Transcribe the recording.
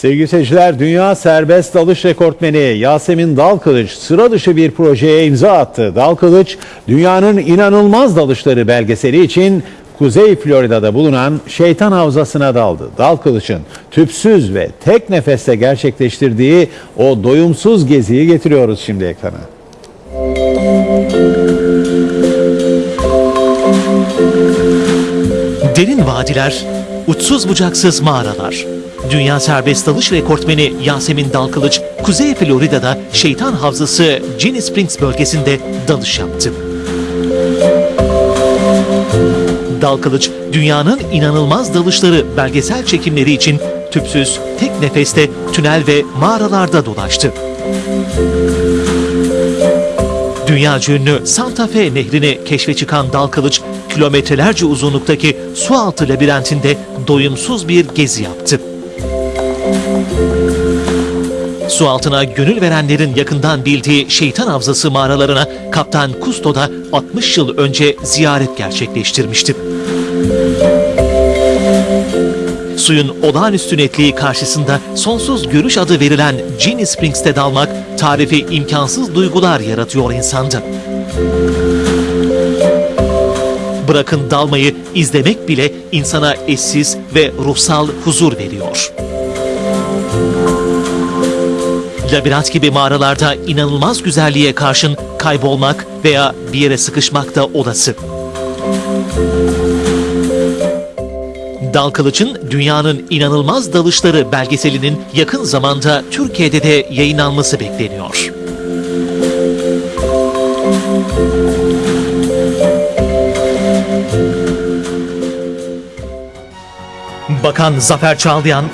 Sevgili seyirciler, dünya serbest dalış rekortmeni Yasemin Dalkılıç sıra dışı bir projeye imza attı. Dalkılıç, dünyanın inanılmaz dalışları belgeseli için Kuzey Florida'da bulunan Şeytan Havzası'na daldı. Dalkılıç'ın tüpsüz ve tek nefeste gerçekleştirdiği o doyumsuz geziyi getiriyoruz şimdi ekrana. Derin vadiler, uçsuz bucaksız mağaralar. Dünya serbest dalış rekortmeni Yasemin Dalkılıç, Kuzey Florida'da Şeytan Havzası Ginny Springs bölgesinde dalış yaptı. Dalkılıç, dünyanın inanılmaz dalışları belgesel çekimleri için tüpsüz, tek nefeste tünel ve mağaralarda dolaştı. Dünya ünlü Santa Fe nehrini keşfe çıkan dal kılıç, kilometrelerce uzunluktaki sualtı labirentinde doyumsuz bir gezi yaptı. Su altına gönül verenlerin yakından bildiği Şeytan Havzası mağaralarına Kaptan Kusto da 60 yıl önce ziyaret gerçekleştirmişti. Suyun olağanüstü netliği karşısında sonsuz görüş adı verilen Ginny Springs'te dalmak tarifi imkansız duygular yaratıyor insanda. Bırakın dalmayı, izlemek bile insana eşsiz ve ruhsal huzur veriyor. Labirent gibi mağaralarda inanılmaz güzelliğe karşın kaybolmak veya bir yere sıkışmak da olası. Dal Kılıç'ın Dünyanın İnanılmaz Dalışları belgeselinin yakın zamanda Türkiye'de de yayınlanması bekleniyor. Bakan Zafer Çağlayan